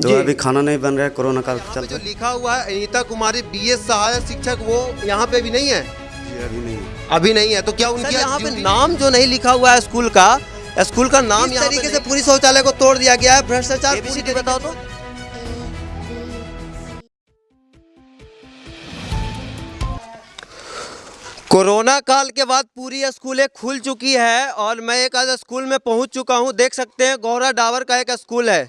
तो जी। अभी खाना नहीं बन रहा है कोरोना काल के यहाँ जो लिखा हुआ है अनीता कुमारी बी एस सहायक शिक्षक वो यहाँ पे भी नहीं है? अभी नहीं है। अभी नहीं है तो क्या उनके यहाँ पे नाम जो नहीं लिखा हुआ है स्कूल का स्कूल का नाम इस तरीके से पूरी शौचालय को तोड़ दिया गया है भ्रष्टाचार पूरी बताओ तो। कोरोना काल के बाद पूरी स्कूलें खुल चुकी है और मैं एक आज स्कूल में पहुँच चुका हूँ। देख सकते हैं गौरा डावर का एक स्कूल है।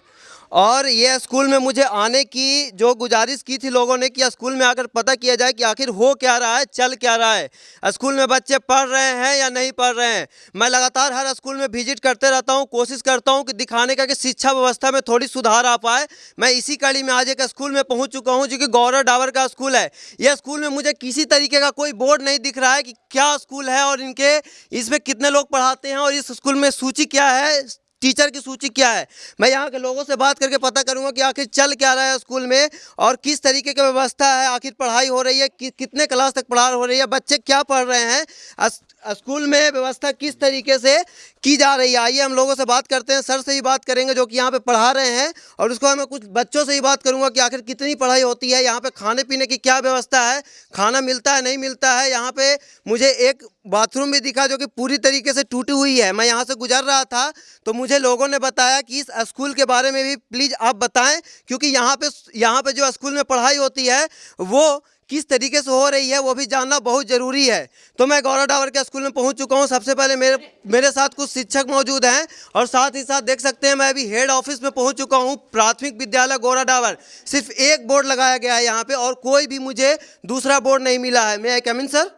और ये स्कूल में मुझे आने की, जो गुजारिश की थी लोगों ने कि स्कूल में आकर पता किया जाए कि आखिर हो क्या रहा है, चल क्या रहा है। स्कूल में बच्चे पढ़ रहे हैं या नहीं पढ़ रहे हैं? मैं लगातार हर स्कूल में विज़िट करते रहता हूँ, कोशिश करता हूँ कि दिखाने का कि शिक्षा व्यवस्था में थोड़ी सुधार आ पाए। मैं इसी कड़ी में आज एक स्कूल में पहुँच चुका हूँ जो कि गौरव डावर का स्कूल है। यह स्कूल में मुझे किसी तरीके का कोई बोर्ड नहीं दिख रहा है कि क्या स्कूल है और इनके, इसमें कितने लोग पढ़ाते हैं और इस स्कूल में सूची क्या है? टीचर की सूची क्या है? मैं यहाँ के लोगों से बात करके पता करूँगा कि आखिर चल क्या रहा है स्कूल में और किस तरीके की व्यवस्था है आखिर पढ़ाई हो रही है कि, कितने क्लास तक पढ़ाई हो रही है बच्चे क्या पढ़ रहे हैं स्कूल में व्यवस्था किस तरीके से की जा रही है? आइए हम लोगों से बात करते हैं सर से ही बात करेंगे जो कि यहाँ पे पढ़ा रहे हैं और उसको मैं कुछ बच्चों से ही बात करूँगा कि आखिर कितनी पढ़ाई होती है यहाँ पे खाने पीने की क्या व्यवस्था है खाना मिलता है नहीं मिलता है यहाँ पे मुझे एक बाथरूम भी दिखा जो कि पूरी तरीके से टूटी हुई है। मैं यहाँ से गुजर रहा था तो मुझे लोगों ने बताया कि इस स्कूल के बारे में भी प्लीज़ आप बताएँ, क्योंकि यहाँ पे यहाँ पे जो स्कूल में पढ़ाई होती है, वो किस तरीके से हो रही है, वो भी जानना बहुत ज़रूरी है। तो मैं गौरव डावर के स्कूल में पहुँच चुका हूँ। सबसे पहले मेरे मेरे साथ कुछ शिक्षक मौजूद हैं, और साथ ही साथ देख सकते हैं, मैं अभी हेड ऑफ़िस में पहुँच चुका हूँ, प्राथमिक विद्यालय गौरा डावर। सिर्फ़ एक बोर्ड लगाया गया है यहाँ पर और कोई भी मुझे दूसरा बोर्ड नहीं मिला है। मैं कमिन सर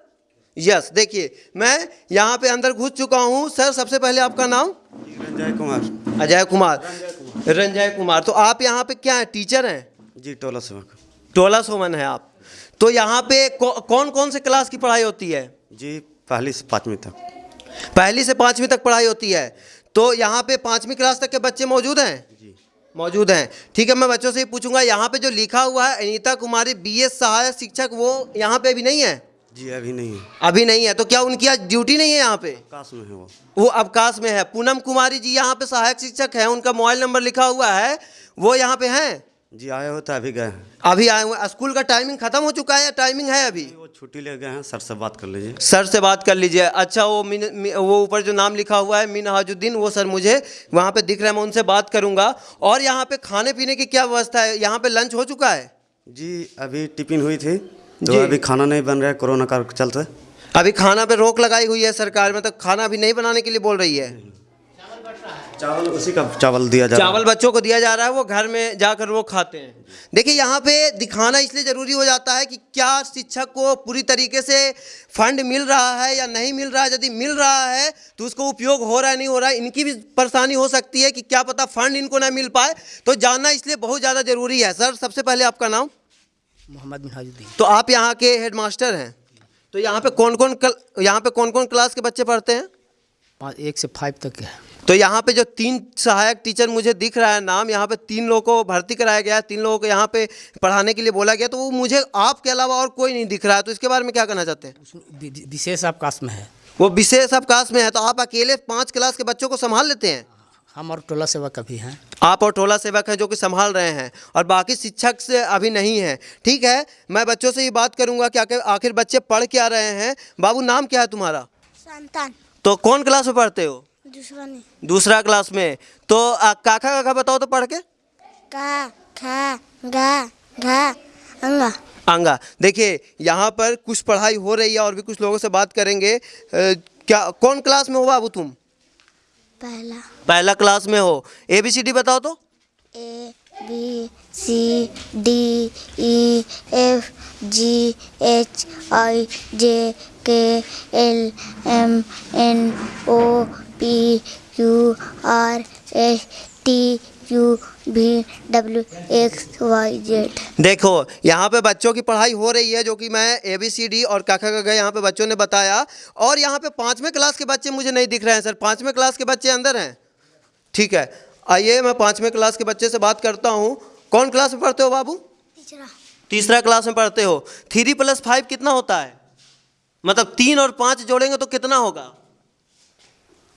यस देखिए मैं यहाँ पे अंदर घुस चुका हूँ। सर सबसे पहले आपका नाम? रंजय कुमार। अजय कुमार। रंजय कुमार। तो आप यहाँ पे क्या है? टीचर हैं? जी टोला सेवक टोला सोमन है आप। तो यहाँ पे कौन कौन से क्लास की पढ़ाई होती है? जी पहली से पाँचवीं तक। पहली से पाँचवीं तक पढ़ाई होती है। तो यहाँ पे पाँचवीं क्लास तक के बच्चे मौजूद हैं? जी। मौजूद हैं। ठीक है मैं बच्चों से ही पूछूँगा यहाँ पे जो लिखा हुआ है अनीता कुमारी बी सहायक शिक्षक वो यहाँ पे अभी नहीं है? जी अभी नहीं है। अभी नहीं है तो क्या उनकी आज ड्यूटी नहीं है यहाँ पे? आकाश में है वो। वो अवकाश में है। पूनम कुमारी जी यहाँ पे सहायक शिक्षक हैं उनका मोबाइल नंबर लिखा हुआ है। वो यहाँ पे हैं? जी आए हो तो अभी गए अभी आए हुए स्कूल का टाइमिंग खत्म हो चुका है टाइमिंग है अभी? वो छुट्टी ले गए हैं। सर से बात कर लीजिए। सर से बात कर लीजिए। अच्छा वो मिन वो ऊपर जो नाम लिखा हुआ है मीन हाजुद्दीन वो सर मुझे वहाँ पे दिख रहा है मैं उनसे बात करूँगा। और यहाँ पे खाने पीने की क्या व्यवस्था है? यहाँ पे लंच हो चुका है? जी अभी टिफ़िन हुई थी। जी। अभी खाना नहीं बन रहा है कोरोना काल के चलते। अभी खाना पे रोक लगाई हुई है सरकार में तो खाना अभी नहीं बनाने के लिए बोल रही है। चावल उसी का चावल दिया जा रहा है। चावल बच्चों को दिया जा रहा है वो घर में जाकर वो खाते हैं। देखिए यहाँ पे दिखाना इसलिए ज़रूरी हो जाता है कि क्या शिक्षक को पूरी तरीके से फंड मिल रहा है या नहीं मिल रहा है। यदि मिल रहा है तो उसको उपयोग हो रहा है नहीं हो रहा है इनकी भी परेशानी हो सकती है कि क्या पता फंड इनको ना मिल पाए। तो जानना इसलिए बहुत ज़्यादा ज़रूरी है। सर सबसे पहले आपका नाम? मोहम्मद मिनहाजुद्दीन। तो आप यहाँ के हेड मास्टर हैं। तो यहाँ पे कौन कौन कल यहाँ पे कौन कौन क्लास के बच्चे पढ़ते हैं? पाँच एक से फाइव तक है। तो यहाँ पे जो तीन सहायक टीचर मुझे दिख रहा है नाम यहाँ पे तीन लोगों को भर्ती कराया गया है तीन लोगों को यहाँ पे पढ़ाने के लिए बोला गया तो वो मुझे आपके अलावा और कोई नहीं दिख रहा है तो इसके बारे में क्या कहना चाहते हैं? विशेष अवकाश में है। वो विशेष अवकाश में है तो आप अकेले पाँच क्लास के बच्चों को संभाल लेते हैं? हम और टोला सेवक अभी हैं। आप और टोला सेवक हैं जो कि संभाल रहे हैं और बाकी शिक्षक से अभी नहीं है। ठीक है मैं बच्चों से ही बात करूँगा कि आखिर बच्चे पढ़ क्या रहे हैं। बाबू नाम क्या है तुम्हारा? संतान तो कौन क्लास में पढ़ते हो? दूसरा नहीं दूसरा क्लास में। तो आ, काका काका बताओ तो पढ़ के। का खा गा घा अंगा। आंगा देखिए यहाँ पर कुछ पढ़ाई हो रही है और भी कुछ लोगों से बात करेंगे। क्या कौन क्लास में हो बाबू तुम? पहला। पहला क्लास में हो। ए बी सी डी बताओ तो। A B C D E F G H I J K L M N O P Q R S T U V W X Y Z देखो यहाँ पे बच्चों की पढ़ाई हो रही है जो कि मैं ए बी सी डी और काका का गए यहाँ पे बच्चों ने बताया। और यहाँ पे पाँचवें क्लास के बच्चे मुझे नहीं दिख रहे हैं सर। पाँचवें क्लास के बच्चे अंदर हैं। ठीक है आइए मैं पाँचवें क्लास के बच्चे से बात करता हूँ। कौन क्लास में पढ़ते हो बाबू? तीसरा। तीसरा क्लास में पढ़ते हो। थ्री प्लस फाइव कितना होता है? मतलब तीन और पाँच जोड़ेंगे तो कितना होगा?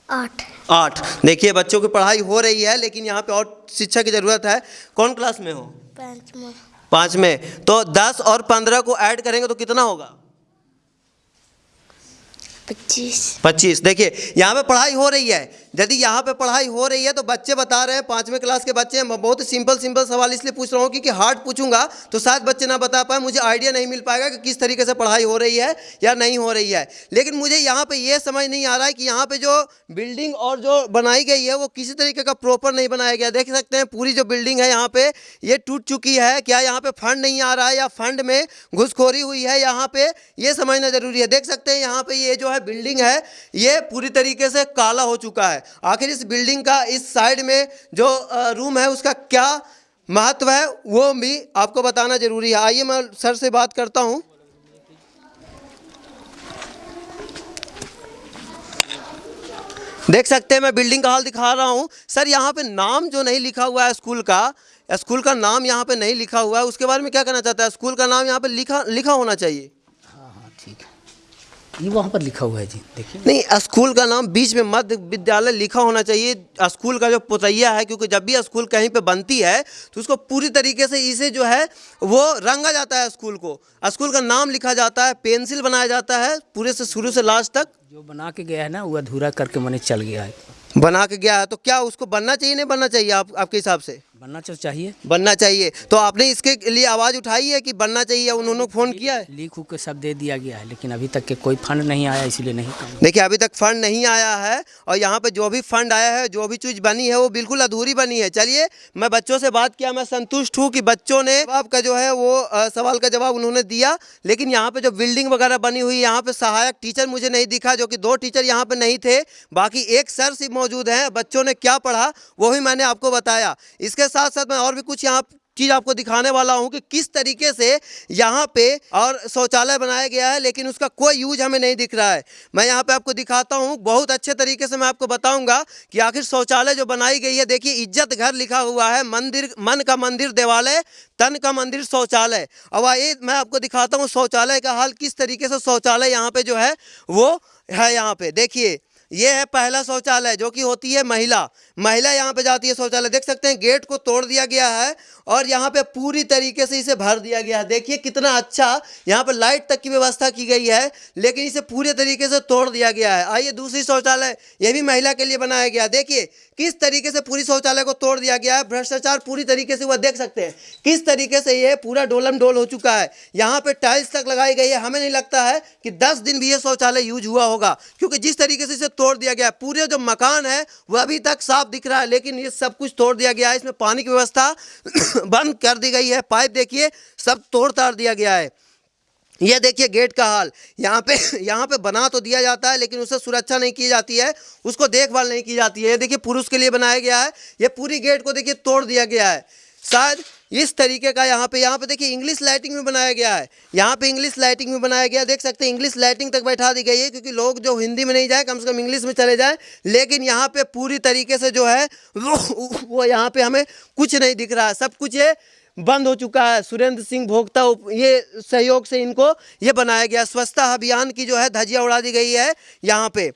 आठ। आठ। देखिए बच्चों की पढ़ाई हो रही है लेकिन यहाँ पे और शिक्षा की ज़रूरत है। कौन क्लास में हो? पाँच में पाँच में तो दस और पंद्रह को ऐड करेंगे तो कितना होगा? पच्चीस। पच्चीस। देखिए, यहाँ पे पढ़ाई हो रही है। यदि यहाँ पे पढ़ाई हो रही है तो बच्चे बता रहे हैं, पाँचवें क्लास के बच्चे हैं। बहुत सिंपल सिंपल सवाल इसलिए पूछ रहा हूँ क्योंकि हार्ड पूछूँगा तो शायद बच्चे ना बता पाए, मुझे आइडिया नहीं मिल पाएगा कि किस तरीके से पढ़ाई हो रही है या नहीं हो रही है। लेकिन मुझे यहाँ पे ये समझ नहीं आ रहा है कि यहाँ पे जो बिल्डिंग और जो बनाई गई है, वो किसी तरीके का प्रॉपर नहीं बनाया गया। देख सकते हैं, पूरी जो बिल्डिंग है यहाँ पे, ये टूट चुकी है। क्या यहाँ पे फंड नहीं आ रहा है या फंड में घुसखोरी हुई है यहाँ पे? ये समझना ज़रूरी है। देख सकते हैं, यहाँ पे ये जो है बिल्डिंग है, ये पूरी तरीके से काला हो चुका है। आखिर इस बिल्डिंग का, इस साइड में जो रूम है, उसका क्या महत्व है, वो भी आपको बताना ज़रूरी है। आइए मैं सर से बात करता हूँ। देख सकते हैं, मैं बिल्डिंग का हाल दिखा रहा हूँ। सर, यहाँ पे नाम जो नहीं लिखा हुआ है स्कूल का स्कूल का नाम यहाँ पे नहीं लिखा हुआ है। उसके बारे में क्या कहना चाहता है? स्कूल का नाम यहाँ पे लिखा लिखा होना चाहिए। हाँ हाँ है ये वहाँ पर लिखा हुआ है जी देखिए। नहीं स्कूल का नाम बीच में मध्य विद्यालय लिखा होना चाहिए। स्कूल का जो पुतैया है क्योंकि जब भी स्कूल कहीं पे बनती है तो उसको पूरी तरीके से इसे जो है वो रंगा जाता है स्कूल को। स्कूल का नाम लिखा जाता है पेंसिल बनाया जाता है पूरे से शुरू से लास्ट तक। जो बना के गया है ना वो अधूरा करके मैंने चल गया है। बना के गया है तो क्या उसको बनना चाहिए नहीं बनना चाहिए आप आपके हिसाब से? बनना चाहिए। बनना चाहिए। तो आपने इसके लिए आवाज़ उठाई है कि बनना चाहिए उन्होंने फ़ोन किया है? लीक उक के सब दे दिया गया है लेकिन अभी तक के कोई फंड नहीं आया इसलिए नहीं देखिए अभी तक फंड नहीं आया है और यहाँ पे जो भी फंड आया है जो भी चीज़ बनी है वो बिल्कुल अधूरी बनी है। चलिए मैं बच्चों से बात किया मैं संतुष्ट हूँ कि बच्चों ने आपका जो है वो सवाल का जवाब उन्होंने दिया। लेकिन यहाँ पे जो बिल्डिंग वगैरह बनी हुई है यहाँ पे सहायक टीचर मुझे नहीं दिखा जो कि दो टीचर यहाँ पे नहीं थे बाकी एक सर सिर्फ़ मौजूद हैं। बच्चों ने क्या पढ़ा वो भी मैंने आपको बताया। इसके साथ साथ मैं और भी कुछ यहाँ चीज़ आपको दिखाने वाला हूँ कि किस तरीके से यहाँ पे और शौचालय बनाया गया है, लेकिन उसका कोई यूज़ हमें नहीं दिख रहा है। मैं यहाँ पे आपको दिखाता हूँ, बहुत अच्छे तरीके से मैं आपको बताऊँगा कि आखिर शौचालय जो बनाई गई है, देखिए इज़्ज़त घर लिखा हुआ है, मंदिर, मन का मंदिर देवालय, तन का मंदिर शौचालय। अब आइए मैं आपको दिखाता हूँ शौचालय का हाल, किस तरीके से शौचालय यहाँ पे जो है, वो है यहाँ पे। देखिए ये है पहला शौचालय, जो कि होती है महिला। महिला यहाँ पे जाती है शौचालय। देख सकते हैं, गेट को तोड़ दिया गया है और यहाँ पे पूरी तरीके से इसे भर दिया गया है। देखिए कितना अच्छा यहाँ पे लाइट तक की व्यवस्था की गई है, लेकिन इसे पूरे तरीके से तोड़ दिया गया है। आइए दूसरी शौचालय, ये भी महिला के लिए बनाया गया। देखिए किस तरीके से पूरी शौचालय को तोड़ दिया गया है? भ्रष्टाचार पूरी तरीके से वह देख सकते हैं। किस तरीके से ये पूरा डोलम डोल हो चुका है? यहाँ पे टाइल्स तक लगाई गई है। हमें नहीं लगता है कि दस दिन भी ये शौचालय यूज़ हुआ होगा, क्योंकि जिस तरीके से इसे तोड़ दिया गया है पूरे जो मकान है, वह अभी तक साफ़ दिख रहा है, लेकिन ये सब कुछ तोड़ दिया गया है। इसमें पानी की व्यवस्था बंद कर दी गई है। पाइप देखिए, सब तोड़ ताड़ दिया गया है। ये देखिए गेट का हाल। यहाँ पे यहाँ पे बना तो दिया जाता है, लेकिन उससे सुरक्षा नहीं की जाती है, उसको देखभाल नहीं की जाती है। ये देखिए पुरुष के लिए बनाया गया है, ये पूरी गेट को देखिए तोड़ दिया गया है। शायद इस तरीके का यहाँ पे यहाँ पे देखिए इंग्लिश लाइटिंग में बनाया गया है। यहाँ पे इंग्लिश लाइटिंग में बनाया गया, देख सकते हैं इंग्लिश लाइटिंग तक बैठा दी गई है, क्योंकि लोग जो हिंदी में नहीं जाए, कम से कम इंग्लिश में चले जाएँ, लेकिन यहाँ पे पूरी तरीके से जो है वो यहाँ पे हमें कुछ नहीं दिख रहा है। सब कुछ ये बंद हो चुका है। सुरेंद्र सिंह भोक्ता ये सहयोग से इनको ये बनाया गया। स्वच्छता अभियान की जो है धजिया उड़ा दी गई है यहाँ पे।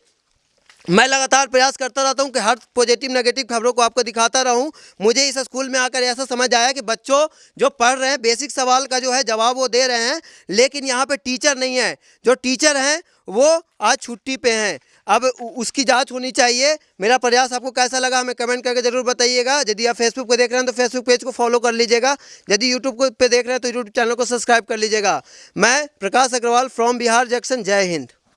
मैं लगातार प्रयास करता रहता हूँ कि हर पॉजिटिव, नेगेटिव खबरों को आपको दिखाता रहूँ। मुझे इस स्कूल में आकर ऐसा समझ आया कि बच्चों जो पढ़ रहे हैं, बेसिक सवाल का जो है जवाब वो दे रहे हैं, लेकिन यहाँ पे टीचर नहीं है। जो टीचर हैं, वो आज छुट्टी पे हैं। अब उसकी जाँच होनी चाहिए। मेरा प्रयास आपको कैसा लगा हमें कमेंट करके ज़रूर बताइएगा। यदि आप फेसबुक पर देख रहे हैं तो फेसबुक पेज को फॉलो कर लीजिएगा। यदि यूट्यूब पर देख रहे हैं तो यूट्यूब चैनल को सब्सक्राइब कर लीजिएगा। मैं प्रकाश अग्रवाल फ्रॉम बिहार जंक्शन जय हिंद।